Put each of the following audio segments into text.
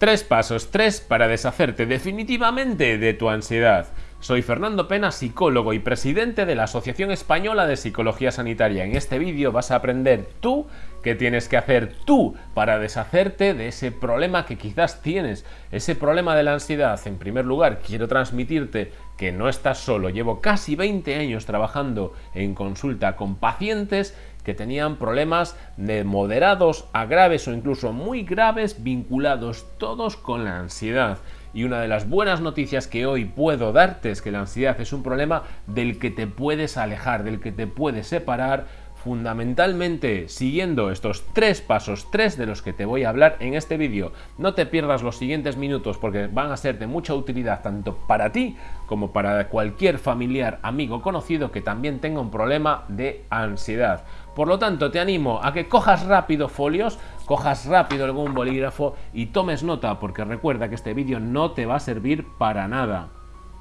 Tres pasos, tres para deshacerte definitivamente de tu ansiedad. Soy Fernando Pena, psicólogo y presidente de la Asociación Española de Psicología Sanitaria. En este vídeo vas a aprender tú qué tienes que hacer tú para deshacerte de ese problema que quizás tienes, ese problema de la ansiedad. En primer lugar, quiero transmitirte que no estás solo. Llevo casi 20 años trabajando en consulta con pacientes que tenían problemas de moderados a graves o incluso muy graves vinculados todos con la ansiedad. Y una de las buenas noticias que hoy puedo darte es que la ansiedad es un problema del que te puedes alejar, del que te puedes separar fundamentalmente siguiendo estos tres pasos, tres de los que te voy a hablar en este vídeo. No te pierdas los siguientes minutos porque van a ser de mucha utilidad tanto para ti como para cualquier familiar, amigo, conocido que también tenga un problema de ansiedad. Por lo tanto, te animo a que cojas rápido folios, cojas rápido algún bolígrafo y tomes nota porque recuerda que este vídeo no te va a servir para nada.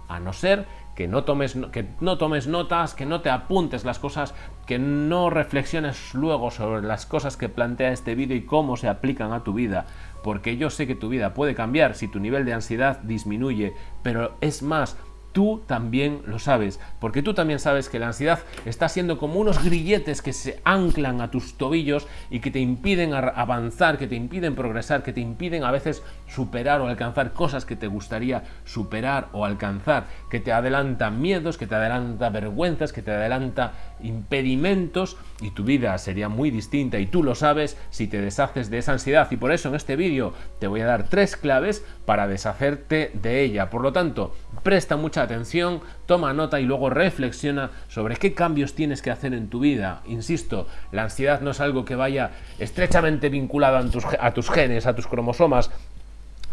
A no ser que no, tomes, que no tomes notas, que no te apuntes las cosas, que no reflexiones luego sobre las cosas que plantea este vídeo y cómo se aplican a tu vida, porque yo sé que tu vida puede cambiar si tu nivel de ansiedad disminuye, pero es más, tú también lo sabes, porque tú también sabes que la ansiedad está siendo como unos grilletes que se anclan a tus tobillos y que te impiden avanzar, que te impiden progresar, que te impiden a veces superar o alcanzar cosas que te gustaría superar o alcanzar, que te adelanta miedos, que te adelanta vergüenzas, que te adelanta impedimentos y tu vida sería muy distinta y tú lo sabes si te deshaces de esa ansiedad y por eso en este vídeo te voy a dar tres claves para deshacerte de ella. Por lo tanto, presta mucha atención, toma nota y luego reflexiona sobre qué cambios tienes que hacer en tu vida. Insisto, la ansiedad no es algo que vaya estrechamente vinculado a tus, a tus genes, a tus cromosomas,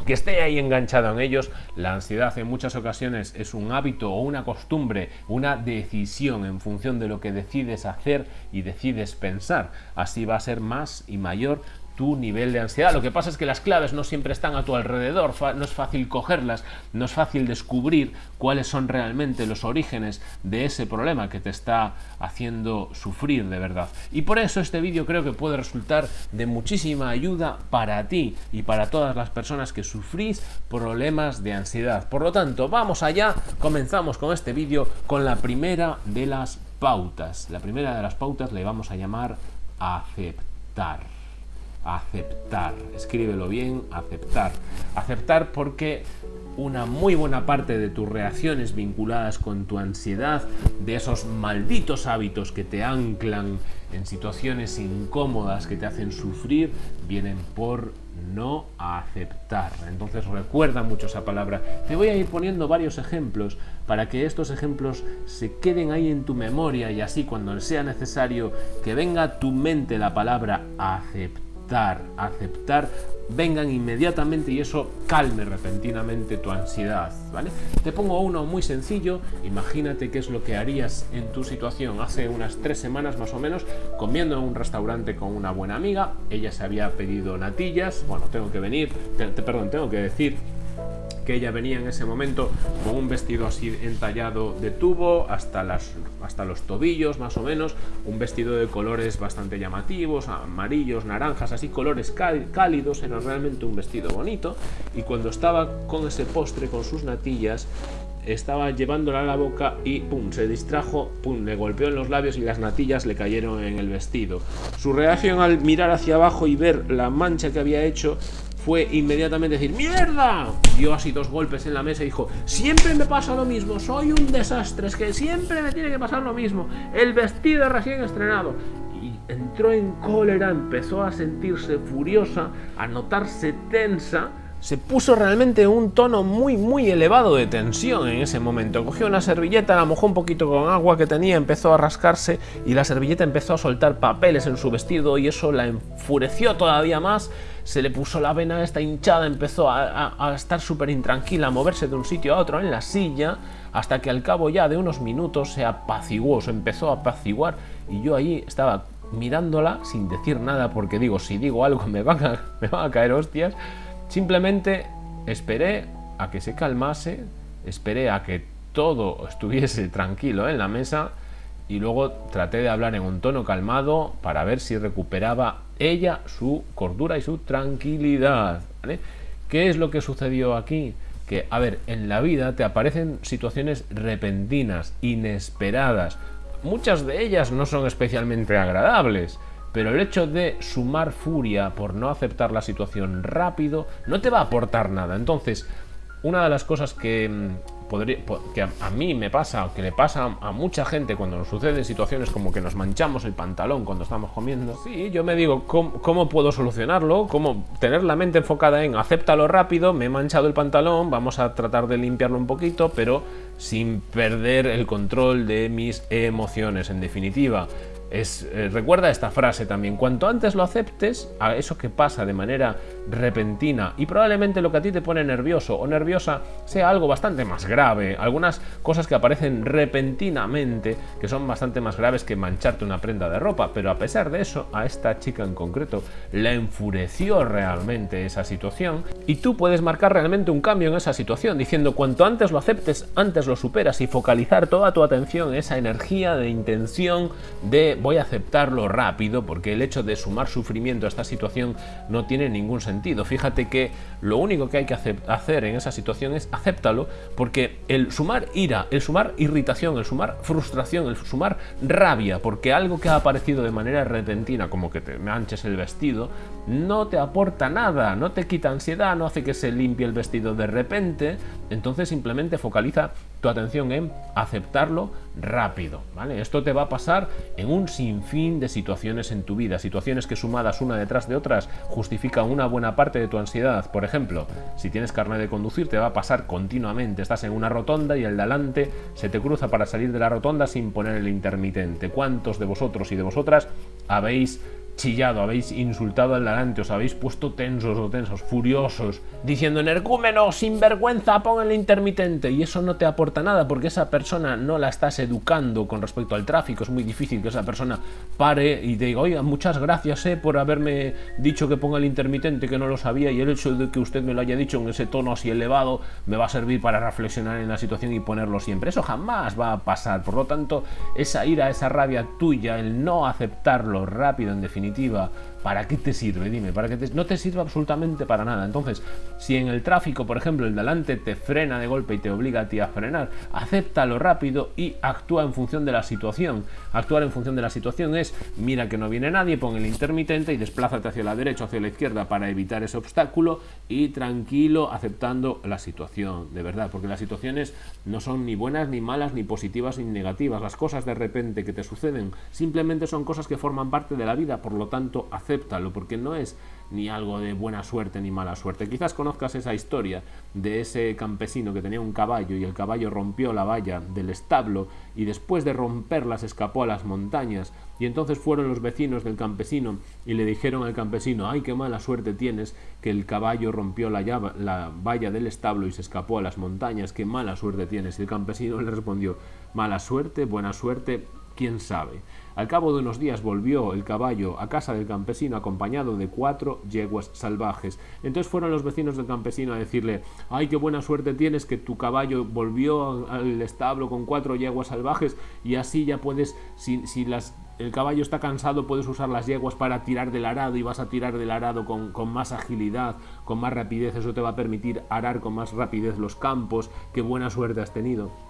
que esté ahí enganchado en ellos, la ansiedad en muchas ocasiones es un hábito o una costumbre, una decisión en función de lo que decides hacer y decides pensar. Así va a ser más y mayor tu nivel de ansiedad. Lo que pasa es que las claves no siempre están a tu alrededor, no es fácil cogerlas, no es fácil descubrir cuáles son realmente los orígenes de ese problema que te está haciendo sufrir de verdad. Y por eso este vídeo creo que puede resultar de muchísima ayuda para ti y para todas las personas que sufrís problemas de ansiedad. Por lo tanto, vamos allá, comenzamos con este vídeo con la primera de las pautas. La primera de las pautas le vamos a llamar aceptar aceptar. Escríbelo bien, aceptar. Aceptar porque una muy buena parte de tus reacciones vinculadas con tu ansiedad, de esos malditos hábitos que te anclan en situaciones incómodas que te hacen sufrir, vienen por no aceptar. Entonces recuerda mucho esa palabra. Te voy a ir poniendo varios ejemplos para que estos ejemplos se queden ahí en tu memoria y así cuando sea necesario que venga a tu mente la palabra aceptar aceptar, vengan inmediatamente y eso calme repentinamente tu ansiedad, ¿vale? Te pongo uno muy sencillo, imagínate qué es lo que harías en tu situación hace unas tres semanas más o menos, comiendo en un restaurante con una buena amiga, ella se había pedido natillas, bueno, tengo que venir, perdón, tengo que decir que ella venía en ese momento con un vestido así entallado de tubo hasta, las, hasta los tobillos más o menos, un vestido de colores bastante llamativos, amarillos, naranjas, así colores cálidos, era realmente un vestido bonito y cuando estaba con ese postre, con sus natillas, estaba llevándola a la boca y pum, se distrajo, pum, le golpeó en los labios y las natillas le cayeron en el vestido. Su reacción al mirar hacia abajo y ver la mancha que había hecho fue inmediatamente decir ¡Mierda! Dio así dos golpes en la mesa y dijo Siempre me pasa lo mismo, soy un desastre, es que siempre me tiene que pasar lo mismo. El vestido recién estrenado. Y entró en cólera, empezó a sentirse furiosa, a notarse tensa se puso realmente un tono muy muy elevado de tensión en ese momento. Cogió una servilleta, la mojó un poquito con agua que tenía, empezó a rascarse y la servilleta empezó a soltar papeles en su vestido y eso la enfureció todavía más. Se le puso la vena esta hinchada, empezó a, estar súper intranquila, a moverse de un sitio a otro en la silla, hasta que al cabo ya de unos minutos se apaciguó, se empezó a apaciguar y yo ahí estaba mirándola sin decir nada porque digo, si digo algo me van a, me van a caer hostias Simplemente esperé a que se calmase, esperé a que todo estuviese tranquilo en la mesa y luego traté de hablar en un tono calmado para ver si recuperaba ella su cordura y su tranquilidad. ¿Qué es lo que sucedió aquí? Que, a ver, en la vida te aparecen situaciones repentinas, inesperadas. Muchas de ellas no son especialmente agradables, pero el hecho de sumar furia por no aceptar la situación rápido no te va a aportar nada. Entonces, una de las cosas que, mm, podría, que a, mí me pasa, que le pasa a mucha gente cuando nos suceden situaciones como que nos manchamos el pantalón cuando estamos comiendo, sí, yo me digo, ¿cómo, puedo solucionarlo? ¿Cómo tener la mente enfocada en acéptalo rápido, me he manchado el pantalón, vamos a tratar de limpiarlo un poquito, pero sin perder el control de mis emociones, en definitiva. Es, eh, recuerda esta frase también, cuanto antes lo aceptes, a eso que pasa de manera repentina y probablemente lo que a ti te pone nervioso o nerviosa sea algo bastante más grave, algunas cosas que aparecen repentinamente que son bastante más graves que mancharte una prenda de ropa, pero a pesar de eso, a esta chica en concreto la enfureció realmente esa situación y tú puedes marcar realmente un cambio en esa situación diciendo cuanto antes lo aceptes, antes lo superas y focalizar toda tu atención en esa energía de intención de voy a aceptarlo rápido porque el hecho de sumar sufrimiento a esta situación no tiene ningún sentido. Fíjate que lo único que hay que hacer en esa situación es acéptalo porque el sumar ira, el sumar irritación, el sumar frustración, el sumar rabia porque algo que ha aparecido de manera repentina como que te manches el vestido no te aporta nada, no te quita ansiedad, no hace que se limpie el vestido de repente, entonces simplemente focaliza tu atención en aceptarlo rápido, ¿vale? Esto te va a pasar en un sinfín de situaciones en tu vida, situaciones que sumadas una detrás de otras justifican una buena parte de tu ansiedad. Por ejemplo, si tienes carne de conducir te va a pasar continuamente, estás en una rotonda y el de adelante se te cruza para salir de la rotonda sin poner el intermitente. ¿Cuántos de vosotros y de vosotras habéis chillado, habéis insultado al delante, os habéis puesto tensos o tensos, furiosos, diciendo energúmeno, sinvergüenza, pon el intermitente. Y eso no te aporta nada porque esa persona no la estás educando con respecto al tráfico. Es muy difícil que esa persona pare y te diga, oiga, muchas gracias eh, por haberme dicho que ponga el intermitente, que no lo sabía. Y el hecho de que usted me lo haya dicho en ese tono así elevado me va a servir para reflexionar en la situación y ponerlo siempre. Eso jamás va a pasar. Por lo tanto, esa ira, esa rabia tuya, el no aceptarlo rápido, en definitiva, definitiva. ¿Para qué te sirve? Dime, ¿para qué no te sirve absolutamente para nada. Entonces, si en el tráfico, por ejemplo, el delante te frena de golpe y te obliga a ti a frenar, acéptalo rápido y actúa en función de la situación. Actuar en función de la situación es, mira que no viene nadie, pon el intermitente y desplázate hacia la derecha o hacia la izquierda para evitar ese obstáculo y tranquilo aceptando la situación, de verdad, porque las situaciones no son ni buenas, ni malas, ni positivas, ni negativas. Las cosas de repente que te suceden simplemente son cosas que forman parte de la vida, por lo tanto, acéptalo, porque no es ni algo de buena suerte ni mala suerte. Quizás conozcas esa historia de ese campesino que tenía un caballo y el caballo rompió la valla del establo y después de romperla se escapó a las montañas y entonces fueron los vecinos del campesino y le dijeron al campesino, ay, qué mala suerte tienes que el caballo rompió la, la valla del establo y se escapó a las montañas, qué mala suerte tienes. Y el campesino le respondió, mala suerte, buena suerte, quién sabe. Al cabo de unos días volvió el caballo a casa del campesino acompañado de cuatro yeguas salvajes. Entonces fueron los vecinos del campesino a decirle, ay, qué buena suerte tienes que tu caballo volvió al establo con cuatro yeguas salvajes y así ya puedes, si, el caballo está cansado, puedes usar las yeguas para tirar del arado y vas a tirar del arado con, con, más agilidad, con más rapidez. Eso te va a permitir arar con más rapidez los campos. Qué buena suerte has tenido.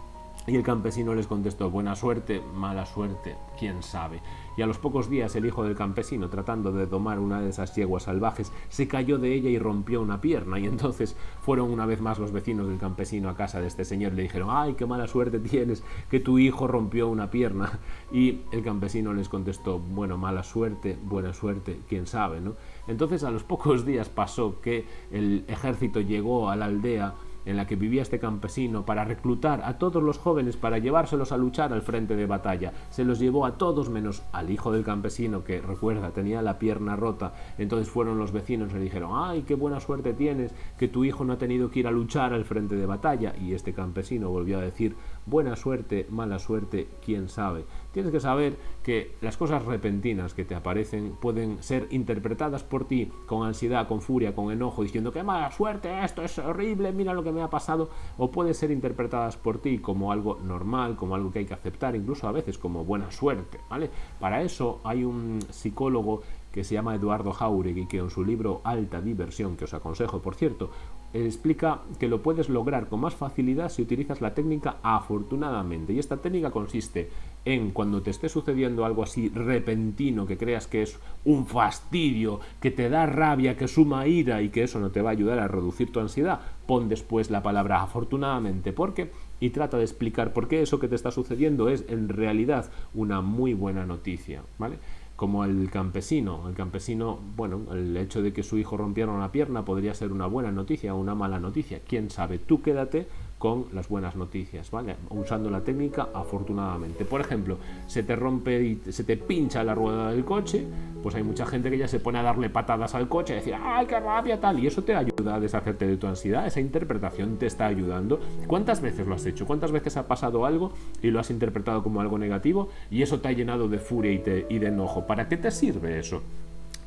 Y el campesino les contestó, buena suerte, mala suerte, quién sabe. Y a los pocos días el hijo del campesino, tratando de domar una de esas yeguas salvajes, se cayó de ella y rompió una pierna. Y entonces fueron una vez más los vecinos del campesino a casa de este señor y le dijeron, ay, qué mala suerte tienes, que tu hijo rompió una pierna. Y el campesino les contestó, bueno, mala suerte, buena suerte, quién sabe, ¿no? Entonces a los pocos días pasó que el ejército llegó a la aldea en la que vivía este campesino para reclutar a todos los jóvenes para llevárselos a luchar al frente de batalla. Se los llevó a todos menos al hijo del campesino que, recuerda, tenía la pierna rota. Entonces fueron los vecinos y le dijeron, ay, qué buena suerte tienes, que tu hijo no ha tenido que ir a luchar al frente de batalla. Y este campesino volvió a decir, buena suerte, mala suerte, quién sabe. Tienes que saber que las cosas repentinas que te aparecen pueden ser interpretadas por ti con ansiedad, con furia, con enojo, diciendo que mala suerte, esto es horrible, mira lo que me ha pasado, o pueden ser interpretadas por ti como algo normal, como algo que hay que aceptar, incluso a veces como buena suerte, ¿vale? Para eso hay un psicólogo que se llama Eduardo Jauregui, que en su libro Alta Diversión, que os aconsejo por cierto, explica que lo puedes lograr con más facilidad si utilizas la técnica afortunadamente. Y esta técnica consiste en cuando te esté sucediendo algo así repentino, que creas que es un fastidio, que te da rabia, que suma ira y que eso no te va a ayudar a reducir tu ansiedad, pon después la palabra afortunadamente, porque y trata de explicar por qué eso que te está sucediendo es en realidad una muy buena noticia, ¿vale? como el campesino. El campesino, bueno, el hecho de que su hijo rompiera una pierna podría ser una buena noticia o una mala noticia. Quién sabe, tú quédate con las buenas noticias, ¿vale? Usando la técnica afortunadamente. Por ejempl,o se te rompe y se te pincha la rueda del coche, pues hay mucha gente que ya se pone a darle patadas al coche y decir, ¡ay, qué rabia tal! Y eso te ayuda a deshacerte de tu ansiedad, esa interpretación te está ayudando. ¿Cuántas veces lo has hecho? ¿Cuántas veces ha pasado algo y lo has interpretado como algo negativo y eso te ha llenado de furia y de enojo? ¿Para qué te sirve eso?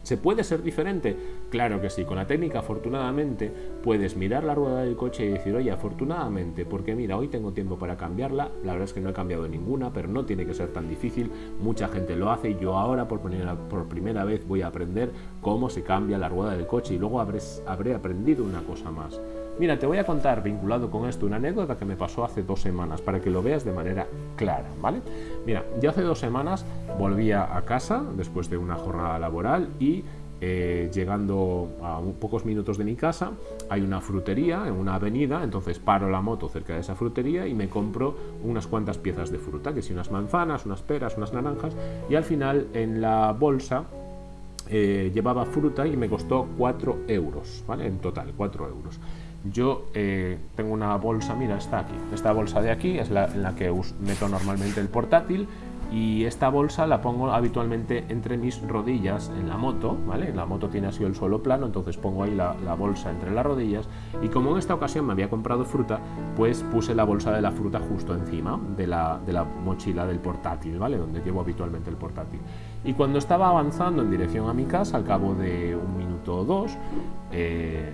¿Se puede ser diferente? Claro que sí. Con la técnica, afortunadamente, puedes mirar la rueda del coche y decir, oye, afortunadamente, porque mira, hoy tengo tiempo para cambiarla. La verdad es que no he cambiado ninguna, pero no tiene que ser tan difícil. Mucha gente lo hace y yo ahora por primera, por primera vez voy a aprender cómo se cambia la rueda del coche y luego habré, habré aprendido una cosa más. Mira, te voy a contar vinculado con esto una anécdota que me pasó hace dos semanas para que lo veas de manera clara, ¿vale? Mira, yo hace dos semanas volvía a casa después de una jornada laboral y eh, llegando a pocos minutos de mi casa hay una frutería en una avenida, entonces paro la moto cerca de esa frutería y me compro unas cuantas piezas de fruta, que si unas manzanas, unas peras, unas naranjas y al final en la bolsa eh, llevaba fruta y me costó 4 euros, ¿vale? En total, 4 euros. Yo eh, tengo una bolsa, mira, está aquí. Esta bolsa de aquí es la en la que meto normalmente el portátil y esta bolsa la pongo habitualmente entre mis rodillas en la moto, ¿vale? La moto tiene así el suelo plano, entonces pongo ahí la, bolsa entre las rodillas y como en esta ocasión me había comprado fruta, pues puse la bolsa de la fruta justo encima de la, de la mochila del portátil, ¿vale? Donde llevo habitualmente el portátil. Y cuando estaba avanzando en dirección a mi casa, al cabo de un minuto o dos, eh,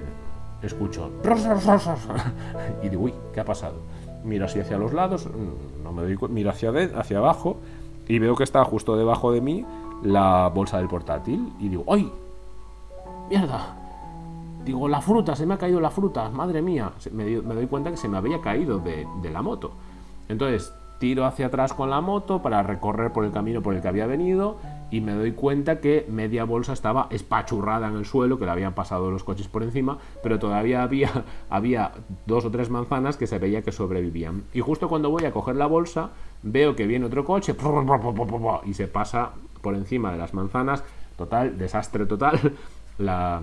escucho y digo, uy, ¿qué ha pasado? Miro así hacia los lados, mm, no me doy miro hacia, hacia abajo y veo que está justo debajo de mí la bolsa del portátil y digo, ¡ay! ¡Mierda! Digo, la fruta, se me ha caído la fruta, madre mía. Me, doy cuenta que se me había caído de, de la moto. Entonces, tiro hacia atrás con la moto para recorrer por el camino por el que había venido y me doy cuenta que media bolsa estaba espachurrada en el suelo, que le habían pasado los coches por encima, pero todavía había, había dos o tres manzanas que se veía que sobrevivían. Y justo cuando voy a coger la bolsa, veo que viene otro coche y se pasa por encima de las manzanas. Total, desastre total. La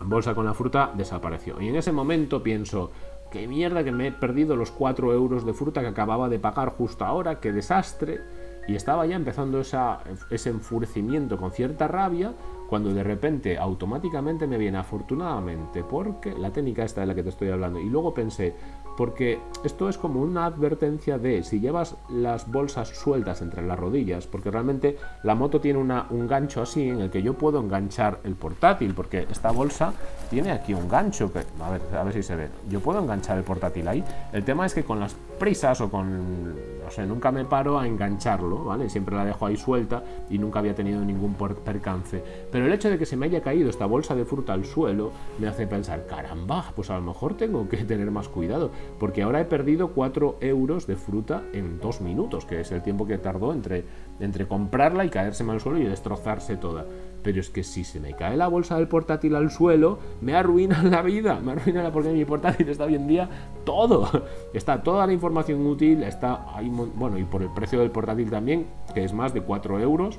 bolsa con la fruta desapareció. Y en ese momento pienso, qué mierda que me he perdido los 4 euros de fruta que acababa de pagar justo ahora, qué desastre. Y estaba ya empezando ese enfurecimiento con cierta rabia cuando de repente automáticamente me viene afortunadamente porque la técnica esta de la que te estoy hablando y luego pensé porque esto es como una advertencia de si llevas las bolsas sueltas entre las rodillas porque realmente la moto tiene una, un gancho así en el que yo puedo enganchar el portátil porque esta bolsa tiene aquí un gancho que a ver, a ver si se ve. Yo puedo enganchar el portátil ahí. El tema es que con las prisas o con no sé nunca me paro a engancharlo vale siempre la dejo ahí suelta y nunca había tenido ningún percance pero el hecho de que se me haya caído esta bolsa de fruta al suelo me hace pensar, caramba, pues a lo mejor tengo que tener más cuidado, porque ahora he perdido 4 euros de fruta en 2 minutos, que es el tiempo que tardó entre, entre comprarla y caérseme al suelo y destrozarse toda. Pero es que si se me cae la bolsa del portátil al suelo, me arruina la vida, me arruina porque mi portátil está hoy en día todo. Está toda la información útil, está ahí, bueno, y por el precio del portátil también, que es más de 4 euros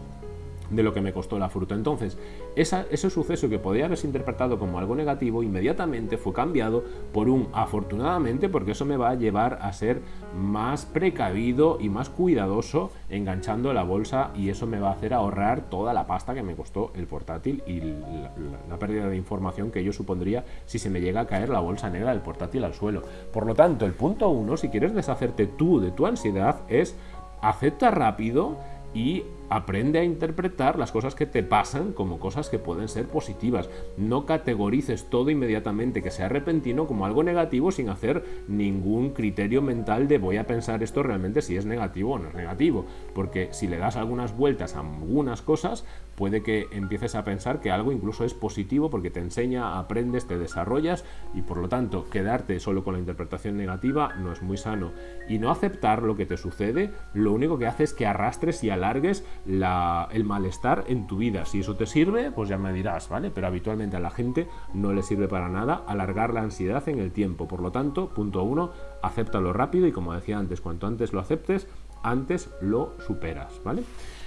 de lo que me costó la fruta. Entonces, ese suceso que podía haberse interpretado como algo negativo, inmediatamente fue cambiado por un afortunadamente, porque eso me va a llevar a ser más precavido y más cuidadoso enganchando la bolsa y eso me va a hacer ahorrar toda la pasta que me costó el portátil y la, pérdida de información que yo supondría si se me llega a caer la bolsa negra del portátil al suelo. Por lo tanto, el punto uno, si quieres deshacerte tú de tu ansiedad, es acepta rápido y aprende a interpretar las cosas que te pasan como cosas que pueden ser positivas. No categorices todo inmediatamente, que sea repentino, como algo negativo sin hacer ningún criterio mental de voy a pensar esto realmente si es negativo o no es negativo. Porque si le das algunas vueltas a algunas cosas, puede que empieces a pensar que algo incluso es positivo porque te enseña, aprendes, te desarrollas y por lo tanto quedarte solo con la interpretación negativa no es muy sano. Y no aceptar lo que te sucede, lo único que hace es que arrastres y alargues el malestar en tu vida. Si eso te sirve, pues ya me dirás, ¿vale? Pero habitualmente a la gente no le sirve para nada alargar la ansiedad en el tiempo. Por lo tanto, punto uno, acéptalo rápido y como decía antes, cuanto antes lo aceptes, antes lo superas, ¿vale?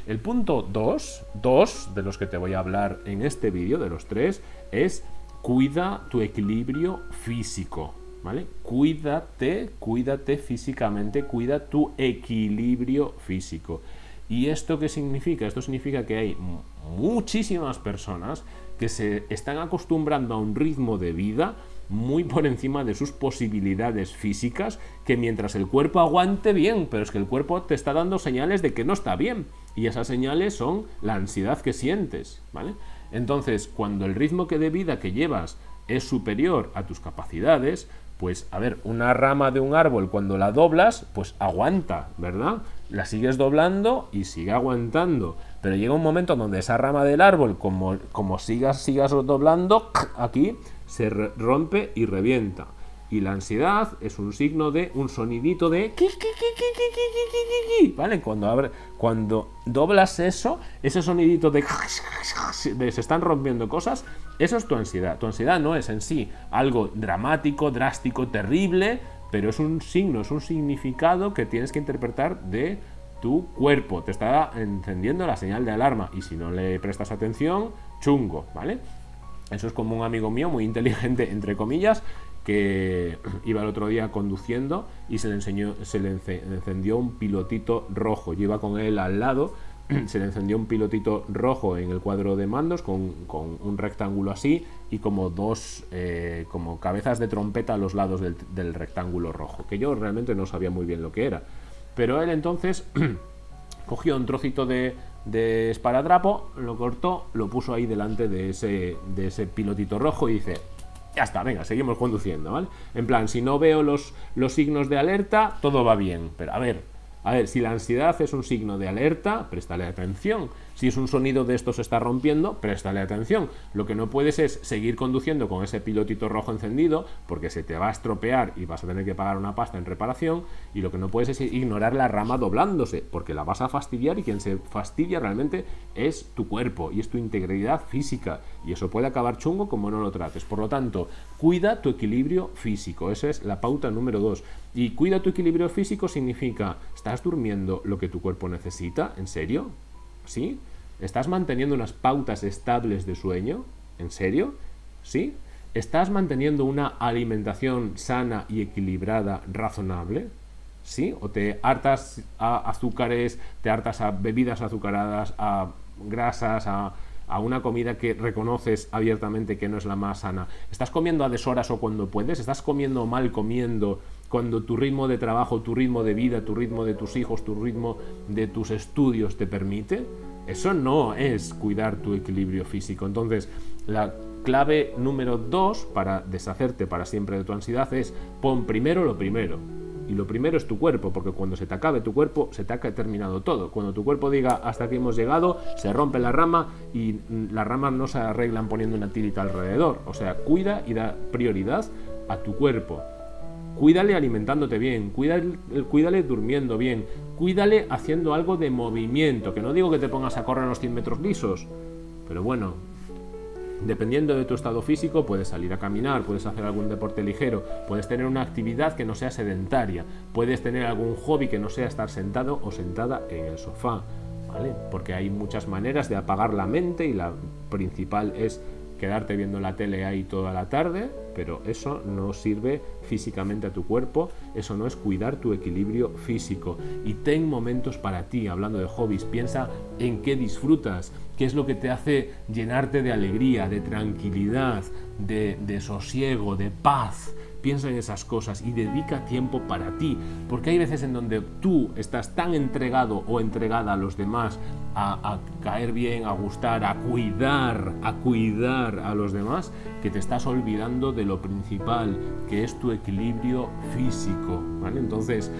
El punto 2, dos de los que te voy a hablar en este vídeo, de los tres, es cuida tu equilibrio físico, ¿vale? Cuídate, cuídate físicamente, cuida tu equilibrio físico. ¿Y esto qué significa? Esto significa que hay muchísimas personas que se están acostumbrando a un ritmo de vida muy por encima de sus posibilidades físicas, que mientras el cuerpo aguante bien, pero es que el cuerpo te está dando señales de que no está bien, y esas señales son la ansiedad que sientes, ¿vale? Entonces, cuando el ritmo que de vida que llevas es superior a tus capacidades, pues a ver, una rama de un árbol cuando la doblas, pues aguanta, ¿verdad? La sigues doblando y sigue aguantando. Pero llega un momento donde esa rama del árbol, como, como sigas, sigas doblando, aquí se rompe y revienta. Y la ansiedad es un signo de un sonidito de... ¿Vale? Cuando, abre, cuando doblas eso, ese sonidito de... de se están rompiendo cosas, eso es tu ansiedad. Tu ansiedad no es en sí algo dramático, drástico, terrible, pero es un signo, es un significado que tienes que interpretar de tu cuerpo. Te está encendiendo la señal de alarma y si no le prestas atención, chungo, ¿vale? Eso es como un amigo mío muy inteligente, entre comillas, que iba el otro día conduciendo y se le, enseñó, se le encendió un pilotito rojo. Yo iba con él al lado, se le encendió un pilotito rojo en el cuadro de mandos con, un rectángulo así y como dos eh, como cabezas de trompeta a los lados del, rectángulo rojo, que yo realmente no sabía muy bien lo que era. Pero él entonces cogió un trocito de, de esparadrapo, lo cortó, lo puso ahí delante de ese, de ese pilotito rojo y dice, ya está, venga, seguimos conduciendo, ¿vale? En plan, si no veo los, los signos de alerta, todo va bien. Pero a ver, a ver, si la ansiedad es un signo de alerta, préstale atención. Si es un sonido de esto se está rompiendo, préstale atención. Lo que no puedes es seguir conduciendo con ese pilotito rojo encendido porque se te va a estropear y vas a tener que pagar una pasta en reparación. Y lo que no puedes es ignorar la rama doblándose porque la vas a fastidiar y quien se fastidia realmente es tu cuerpo y es tu integridad física. Y eso puede acabar chungo como no lo trates. Por lo tanto, cuida tu equilibrio físico. Esa es la pauta número dos. Y cuida tu equilibrio físico significa, ¿estás durmiendo lo que tu cuerpo necesita? ¿En serio? ¿Sí? ¿Estás manteniendo unas pautas estables de sueño? ¿En serio? ¿Sí? ¿Estás manteniendo una alimentación sana y equilibrada, razonable? ¿Sí? ¿O te hartas a azúcares, te hartas a bebidas azucaradas, a grasas, a, a una comida que reconoces abiertamente que no es la más sana? ¿Estás comiendo a deshoras o cuando puedes? ¿Estás comiendo mal comiendo cuando tu ritmo de trabajo, tu ritmo de vida, tu ritmo de tus hijos, tu ritmo de tus estudios te permite? Eso no es cuidar tu equilibrio físico. Entonces, la clave número dos para deshacerte para siempre de tu ansiedad es pon primero lo primero. Y lo primero es tu cuerpo, porque cuando se te acabe tu cuerpo, se te ha terminado todo. Cuando tu cuerpo diga hasta aquí hemos llegado, se rompe la rama y las ramas no se arreglan poniendo una tirita alrededor. O sea, cuida y da prioridad a tu cuerpo. Cuídale alimentándote bien, cuídale, durmiendo bien, cuídale haciendo algo de movimiento, que no digo que te pongas a correr los 100 metros lisos, pero bueno, dependiendo de tu estado físico, puedes salir a caminar, puedes hacer algún deporte ligero, puedes tener una actividad que no sea sedentaria, puedes tener algún hobby que no sea estar sentado o sentada en el sofá, ¿vale? Porque hay muchas maneras de apagar la mente y la principal es quedarte viendo la tele ahí toda la tarde, pero eso no sirve físicamente a tu cuerpo, eso no es cuidar tu equilibrio físico. Y ten momentos para ti, hablando de hobbies, piensa en qué disfrutas, qué es lo que te hace llenarte de alegría, de tranquilidad, de, de sosiego, de paz piensa en esas cosas y dedica tiempo para ti, porque hay veces en donde tú estás tan entregado o entregada a los demás a, caer bien, a gustar, a cuidar, a cuidar a los demás, que te estás olvidando de lo principal, que es tu equilibrio físico. ¿vale? Entonces,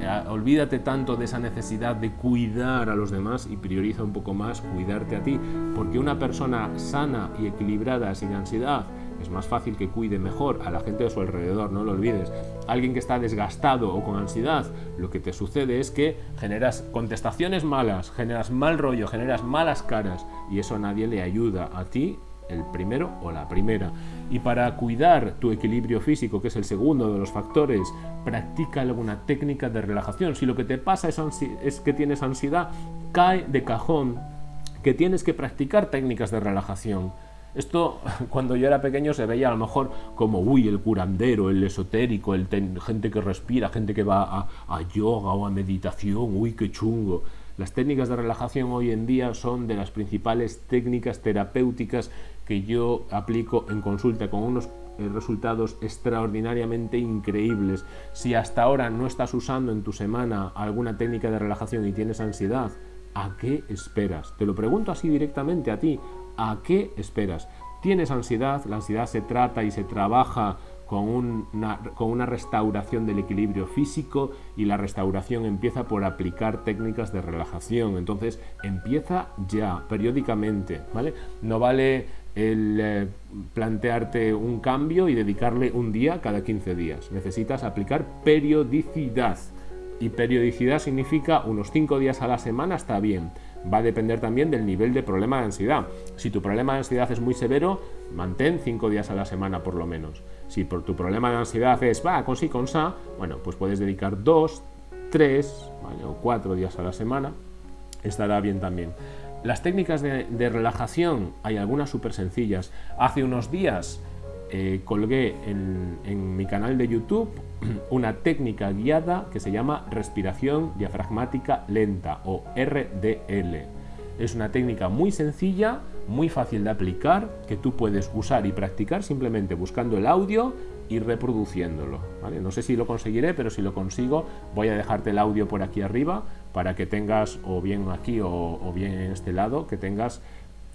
eh, olvídate tanto de esa necesidad de cuidar a los demás y prioriza un poco más cuidarte a ti, porque una persona sana y equilibrada, sin ansiedad, es más fácil que cuide mejor a la gente de su alrededor, no lo olvides. Alguien que está desgastado o con ansiedad, lo que te sucede es que generas contestaciones malas, generas mal rollo, generas malas caras y eso a nadie le ayuda a ti el primero o la primera. Y para cuidar tu equilibrio físico, que es el segundo de los factores, practica alguna técnica de relajación. Si lo que te pasa es, es que tienes ansiedad, cae de cajón que tienes que practicar técnicas de relajación. Esto cuando yo era pequeño se veía a lo mejor como, uy, el curandero, el esotérico, el gente que respira, gente que va a, a yoga o a meditación, uy, qué chungo. Las técnicas de relajación hoy en día son de las principales técnicas terapéuticas que yo aplico en consulta con unos eh, resultados extraordinariamente increíbles. Si hasta ahora no estás usando en tu semana alguna técnica de relajación y tienes ansiedad, ¿a qué esperas? Te lo pregunto así directamente a ti. ¿A qué esperas? ¿Tienes ansiedad? La ansiedad se trata y se trabaja con una, restauración del equilibrio físico y la restauración empieza por aplicar técnicas de relajación. Entonces empieza ya, periódicamente, ¿vale? No vale el eh, plantearte un cambio y dedicarle un día cada 15 días. Necesitas aplicar periodicidad. Y periodicidad significa unos 5 días a la semana está bien va a depender también del nivel de problema de ansiedad. Si tu problema de ansiedad es muy severo, mantén 5 días a la semana por lo menos. Si por tu problema de ansiedad es, va, con sí, con sa, bueno, pues puedes dedicar 2, 3 o 4 días a la semana, estará bien también. Las técnicas de, de relajación, hay algunas súper sencillas. Hace unos días eh, colgué en, mi canal de YouTube una técnica guiada que se llama respiración diafragmática lenta o RDL. Es una técnica muy sencilla, muy fácil de aplicar, que tú puedes usar y practicar simplemente buscando el audio y reproduciéndolo. No sé si lo conseguiré, pero si lo consigo voy a dejarte el audio por aquí arriba para que tengas, o bien aquí o, o bien en este lado, que tengas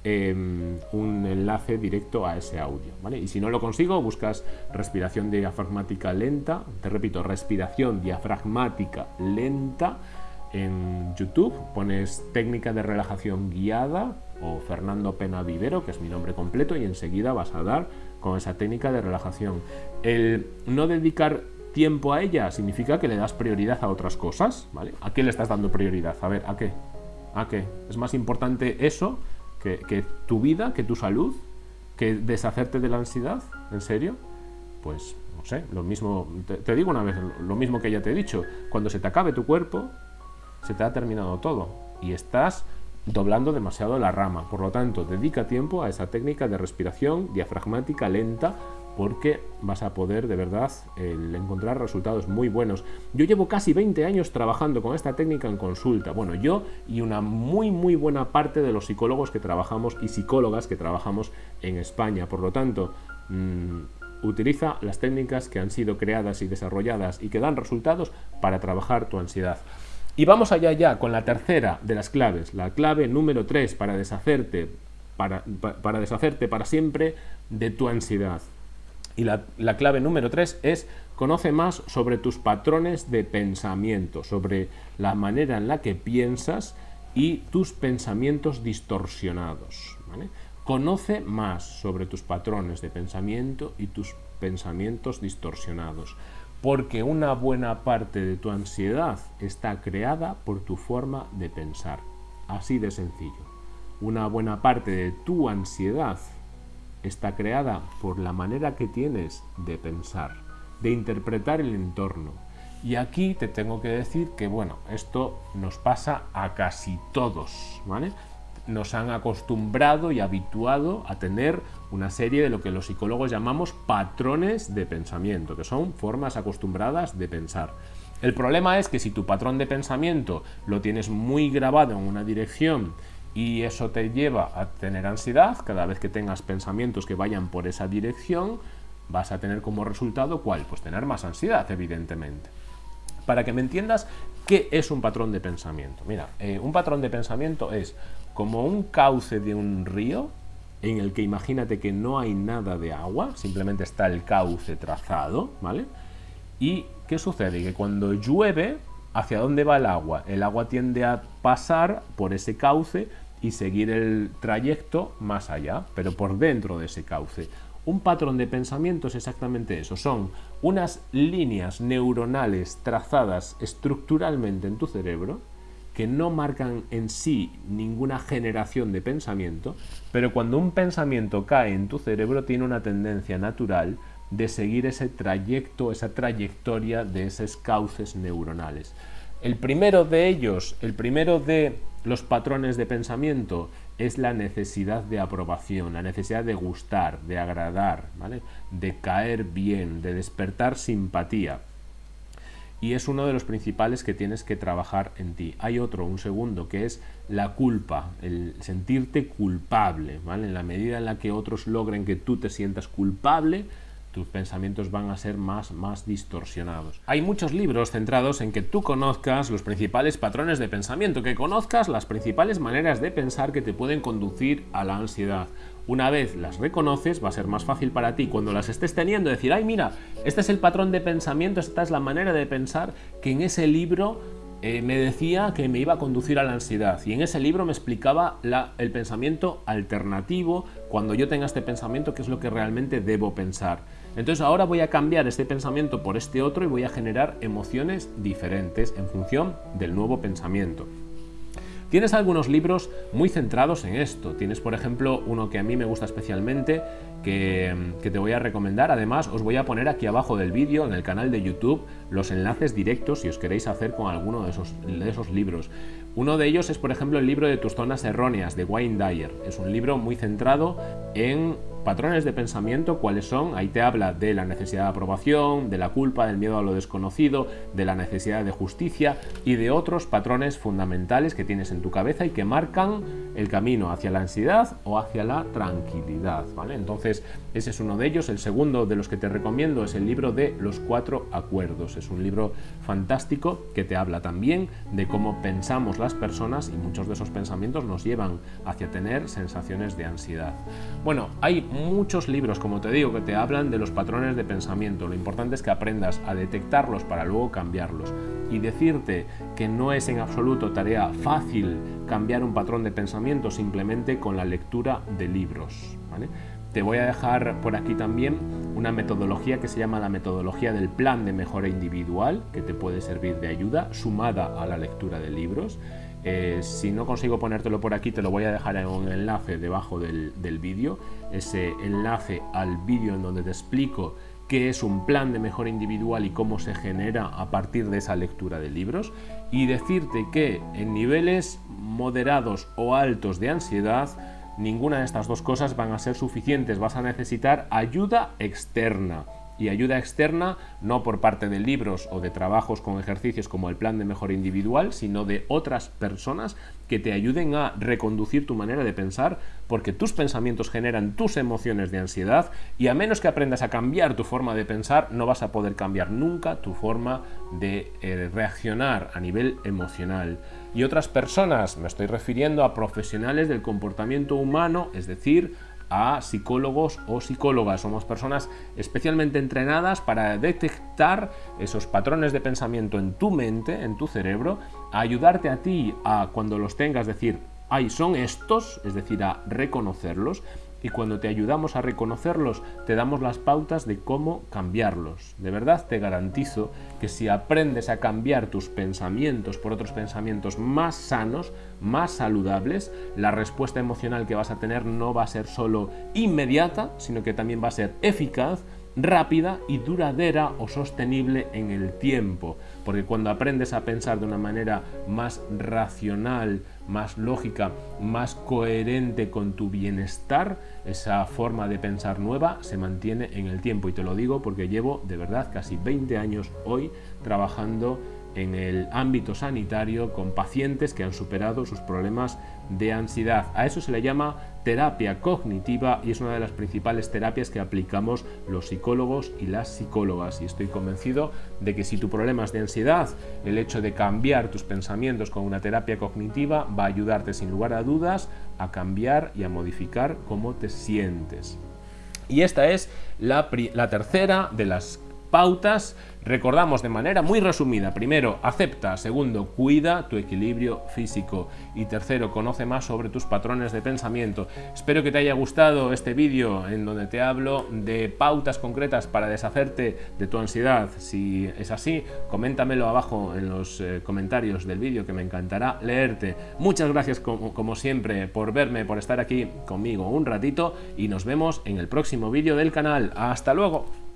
Em, un enlace directo a ese audio. ¿vale? Y si no lo consigo, buscas respiración diafragmática lenta, te repito, respiración diafragmática lenta en YouTube, pones técnica de relajación guiada o Fernando Pena Vivero, que es mi nombre completo, y enseguida vas a dar con esa técnica de relajación. El no dedicar tiempo a ella significa que le das prioridad a otras cosas, ¿vale? ¿A qué le estás dando prioridad? A ver, ¿a qué? ¿A qué? ¿Es más importante eso que, tu vida, que tu salud, que deshacerte de la ansiedad, ¿en serio? Pues no sé, lo mismo, te, digo una vez, lo mismo que ya te he dicho, cuando se te acabe tu cuerpo, se te ha terminado todo y estás doblando demasiado la rama. Por lo tanto, dedica tiempo a esa técnica de respiración diafragmática lenta porque vas a poder de verdad encontrar resultados muy buenos. Yo llevo casi 20 años trabajando con esta técnica en consulta. Bueno, yo y una muy muy buena parte de los psicólogos que trabajamos y psicólogas que trabajamos en España. Por lo tanto, mm, utiliza las técnicas que han sido creadas y desarrolladas y que dan resultados para trabajar tu ansiedad. Y vamos allá ya con la tercera de las claves, la clave número 3 para deshacerte para, para deshacerte para siempre de tu ansiedad. Y la, clave número tres es conoce más sobre tus patrones de pensamiento, sobre la manera en la que piensas y tus pensamientos distorsionados. Conoce más sobre tus patrones de pensamiento y tus pensamientos distorsionados, porque una buena parte de tu ansiedad está creada por tu forma de pensar. Así de sencillo. Una buena parte de tu ansiedad está creada por la manera que tienes de pensar, de interpretar el entorno. Y aquí te tengo que decir que, bueno, esto nos pasa a casi todos, ¿vale? Nos han acostumbrado y habituado a tener una serie de lo que los psicólogos llamamos patrones de pensamiento, que son formas acostumbradas de pensar. El problema es que si tu patrón de pensamiento lo tienes muy grabado en una dirección y eso te lleva a tener ansiedad. Cada vez que tengas pensamientos que vayan por esa dirección, vas a tener como resultado, ¿cuál? Pues tener más ansiedad, evidentemente. Para que me entiendas qué es un patrón de pensamiento. Mira, eh, un patrón de pensamiento es como un cauce de un río en el que imagínate que no hay nada de agua, simplemente está el cauce trazado, ¿vale? ¿Y qué sucede? Que cuando llueve, ¿hacia dónde va el agua? El agua tiende a pasar por ese cauce y seguir el trayecto más allá, pero por dentro de ese cauce. Un patrón de pensamiento es exactamente eso, son unas líneas neuronales trazadas estructuralmente en tu cerebro que no marcan en sí ninguna generación de pensamiento, pero cuando un pensamiento cae en tu cerebro tiene una tendencia natural de seguir ese trayecto, esa trayectoria de esos cauces neuronales. El primero de ellos, el primero de los patrones de pensamiento es la necesidad de aprobación, la necesidad de gustar, de agradar, de caer bien, de despertar simpatía. Y es uno de los principales que tienes que trabajar en ti. Hay otro, un segundo, que es la culpa, el sentirte culpable. ¿vale? En la medida en la que otros logren que tú te sientas culpable, tus pensamientos van a ser más, más distorsionados. Hay muchos libros centrados en que tú conozcas los principales patrones de pensamiento, que conozcas las principales maneras de pensar que te pueden conducir a la ansiedad. Una vez las reconoces, va a ser más fácil para ti cuando las estés teniendo decir, ay mira, este es el patrón de pensamiento, esta es la manera de pensar que en ese libro eh, me decía que me iba a conducir a la ansiedad y en ese libro me explicaba el pensamiento alternativo, cuando yo tenga este pensamiento, qué es lo que realmente debo pensar. Entonces ahora voy a cambiar este pensamiento por este otro y voy a generar emociones diferentes en función del nuevo pensamiento. Tienes algunos libros muy centrados en esto. Tienes, por ejemplo, uno que a mí me gusta especialmente, que, te voy a recomendar. Además, os voy a poner aquí abajo del vídeo, en el canal de YouTube, los enlaces directos si os queréis hacer con alguno de esos, de esos libros. Uno de ellos es, por ejemplo, el libro de tus zonas erróneas, de Wayne Dyer. Es un libro muy centrado en patrones de pensamiento, cuáles son, ahí te habla de la necesidad de aprobación, de la culpa, del miedo a lo desconocido, de la necesidad de justicia y de otros patrones fundamentales que tienes en tu cabeza y que marcan el camino hacia la ansiedad o hacia la tranquilidad, ¿vale? Entonces, ese es uno de ellos. El segundo de los que te recomiendo es el libro de Los Cuatro Acuerdos. Es un libro fantástico que te habla también de cómo pensamos las personas y muchos de esos pensamientos nos llevan hacia tener sensaciones de ansiedad. Bueno, hay muchos libros, como te digo, que te hablan de los patrones de pensamiento. Lo importante es que aprendas a detectarlos para luego cambiarlos. Y decirte que no es en absoluto tarea fácil cambiar un patrón de pensamiento simplemente con la lectura de libros. Te voy a dejar por aquí también una metodología que se llama la metodología del plan de mejora individual, que te puede servir de ayuda, sumada a la lectura de libros. Eh, si no consigo ponértelo por aquí, te lo voy a dejar en un enlace debajo del, del vídeo, ese enlace al vídeo en donde te explico qué es un plan de mejora individual y cómo se genera a partir de esa lectura de libros y decirte que en niveles moderados o altos de ansiedad ninguna de estas dos cosas van a ser suficientes, vas a necesitar ayuda externa y ayuda externa no por parte de libros o de trabajos con ejercicios como el plan de mejora individual, sino de otras personas que te ayuden a reconducir tu manera de pensar, porque tus pensamientos generan tus emociones de ansiedad y a menos que aprendas a cambiar tu forma de pensar, no vas a poder cambiar nunca tu forma de eh, reaccionar a nivel emocional. Y otras personas, me estoy refiriendo a profesionales del comportamiento humano, es decir, a psicólogos o psicólogas. Somos personas especialmente entrenadas para detectar esos patrones de pensamiento en tu mente, en tu cerebro, a ayudarte a ti a cuando los tengas decir, ay, son estos, es decir, a reconocerlos y cuando te ayudamos a reconocerlos, te damos las pautas de cómo cambiarlos. De verdad te garantizo que si aprendes a cambiar tus pensamientos por otros pensamientos más sanos, más saludables, la respuesta emocional que vas a tener no va a ser solo inmediata, sino que también va a ser eficaz, rápida y duradera o sostenible en el tiempo. Porque cuando aprendes a pensar de una manera más racional, más lógica, más coherente con tu bienestar, esa forma de pensar nueva se mantiene en el tiempo. Y te lo digo porque llevo de verdad casi 20 años hoy trabajando en el ámbito sanitario con pacientes que han superado sus problemas de ansiedad. A eso se le llama terapia cognitiva y es una de las principales terapias que aplicamos los psicólogos y las psicólogas. Y estoy convencido de que si tu problema es de ansiedad, el hecho de cambiar tus pensamientos con una terapia cognitiva va a ayudarte sin lugar a dudas a cambiar y a modificar cómo te sientes. Y esta es la, la tercera de las pautas Recordamos de manera muy resumida, primero, acepta, segundo, cuida tu equilibrio físico y tercero, conoce más sobre tus patrones de pensamiento. Espero que te haya gustado este vídeo en donde te hablo de pautas concretas para deshacerte de tu ansiedad. Si es así, coméntamelo abajo en los eh, comentarios del vídeo que me encantará leerte. Muchas gracias como, como siempre por verme, por estar aquí conmigo un ratito y nos vemos en el próximo vídeo del canal. ¡Hasta luego!